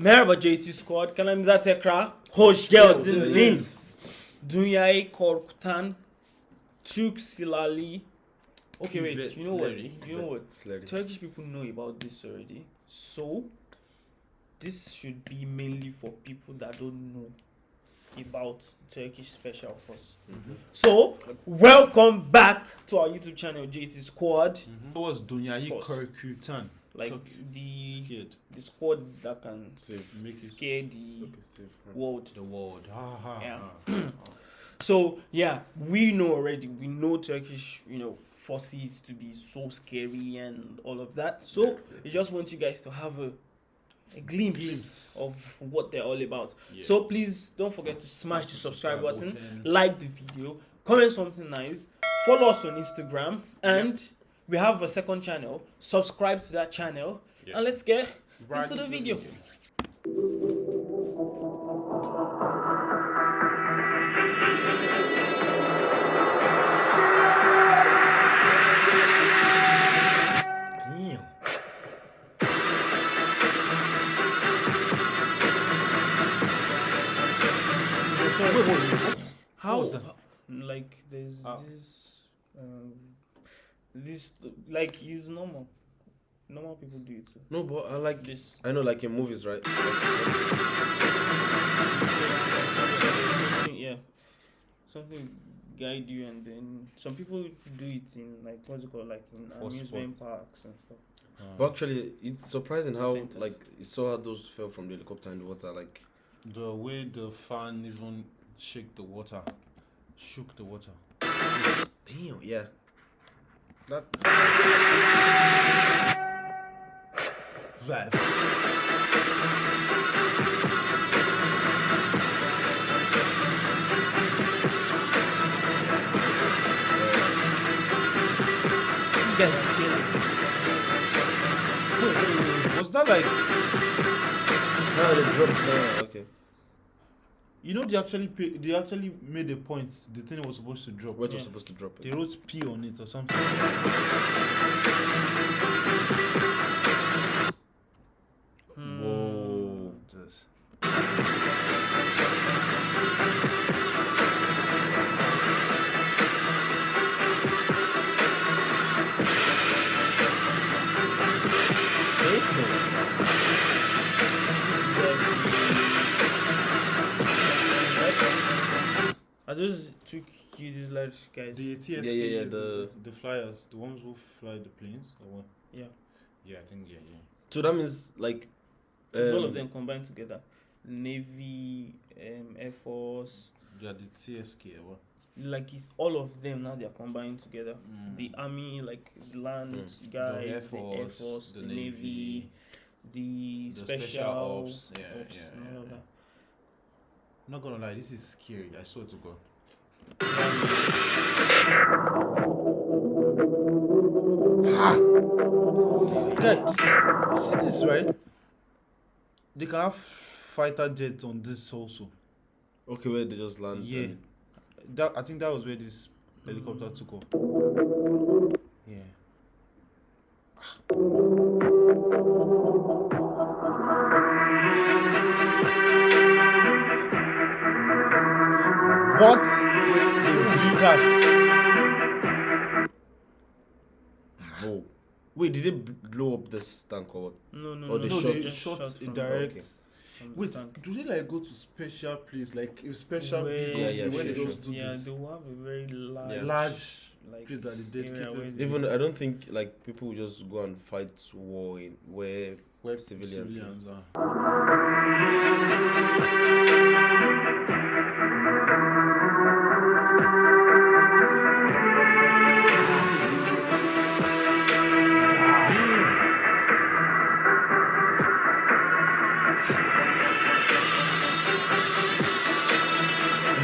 Merhaba JT Squad. Kanalımıza tekrar hoş geldiniz. Dünyayı korkutan Türk silahlı Okay, wait. You know what? You know what? Turkish people know about this already. So, this should be mainly for people that don't know about Turkish Special Force. Mm-hmm. So, welcome back to our YouTube channel, JT Squad. Mm-hmm. What was Dunyayi. Korkutan? Like Turkey. the Scared. the squad that can Save. Make it scare the Okay, save. world. the world. Yeah. So yeah, we know already. We know Turkish, you know, forces to be so scary and all of that. So I just want you guys to have a, a glimpse, Glimpse. of what they're all about. Yeah. So please don't forget to smash the subscribe button, button. like the video, comment something nice, follow us on Instagram, and we have a second channel. Subscribe to that channel, Yeah. and let's get Right into the video. What? How, how- like there's Ah. this um this like is normal normal people do it too No, but I like this I know, like in movies, right? Like, something, yeah something guide you and then some people do it in like what's it called like in For amusement parks and stuff uh. but actually, it's surprising how Centers. like you saw how those fell from the helicopter in the water. Like, The way the fan even shake the water, shook the water. damn, yeah. That Vibes. these guys are fearless Wait, wait, wait, wait. Was that like now they dropped. Uh, okay, you know they actually pay, they actually made a point. The thing was supposed to drop. where it was supposed to drop They wrote P on it or something. Are those two you these large guys? The TSK, Yeah, yeah, yeah, is the, the- the flyers, the ones who fly the planes, or what? yeah. Yeah, I think yeah, yeah. So that means like. It's all um, of them combined together. Navy, um, Air Force, Yeah, the TSK, or what? like it's all of them now they're combined together. Mm. The army, like the land Mm. guys, Air the Air Force, Force, the the, Navy, Navy, the, the special, special ops, yeah, ops yeah, and all yeah, of that. Not gonna lie, this is scary. I swear to God. Guys, you see this right? They can have fighter jets on this also. Okay, where they just land. Yeah, that I think that was where this helicopter mm. took off. Yeah. What? Who's that? Whoa. Wait, did it blow up this tank or what? No, no, Oh, no. they No, shot- they just shot a from- direct. okay. from the Wait, tank. do they like go to special place like a special Where- big Yeah, yeah, where they sure, just do yeah, this they will have a very large, Yeah. large like place that they area dedicated Even I don't think like people will just go and fight war in where where civilians civilians are.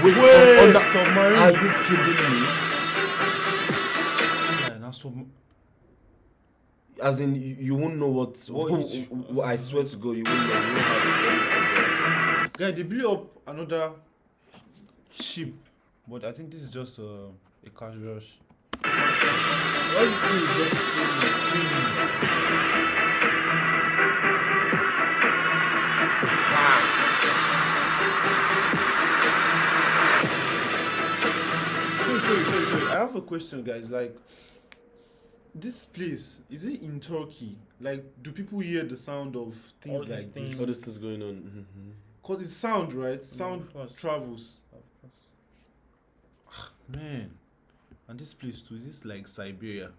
Wait, Wait, on- on the- submarines. Are you kidding me? Yeah, now sub- As in, you, you won't know what. What who- is- who- I swear to God, you won't know. You won't have any idea. Guy, they blew up another ship, but I think this is just a, a casual sh- All this thing is just training, Sorry, sorry, sorry, sorry. I have a question, guys. Like, this place is it in Turkey? Like, do people hear the sound of things All like these this? things. All this is going on. mhm. Cause it's sound, right? Sound of travels. Of course. Man, and this place too. Is this like Siberia?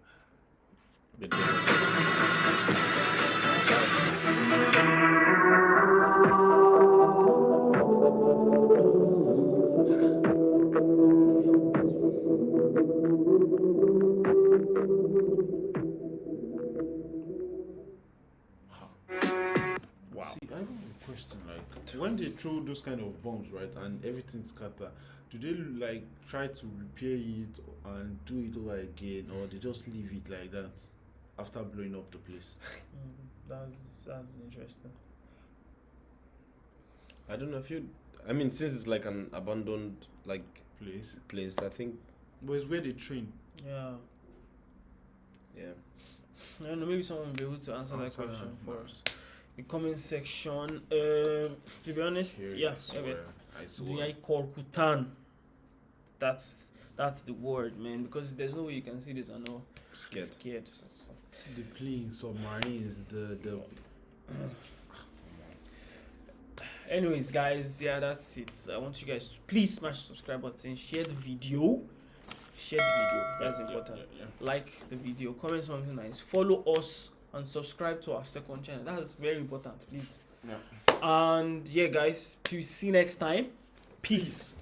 Question. Like, when they throw those kind of bombs, right, and everything scatter, do they like try to repair it and do it over again, or they just leave it like that after blowing up the place? Mm, that's that's interesting. I don't know if you. I mean, since it's like an abandoned like Place, place, I think. but it's where they train. Yeah. Yeah. I don't know. Maybe someone will be able to answer that Answer question for man. us. The comment section. Um, to be honest, Scary, yeah, I swear. evet. I swear. Dünyayı korkutan. That's that's the word, man. Because there's no way you can see this and not Scared. Scared. So, so. See the planes, submarines, the the. Anyways, guys, yeah, that's it. I want you guys to please smash the subscribe button, share the video, share the video. That's important. Yeah, Like the video, comment something nice, follow us, and subscribe to our second channel. That is very important, please. yeah. And yeah, guys, to see you next time. Peace.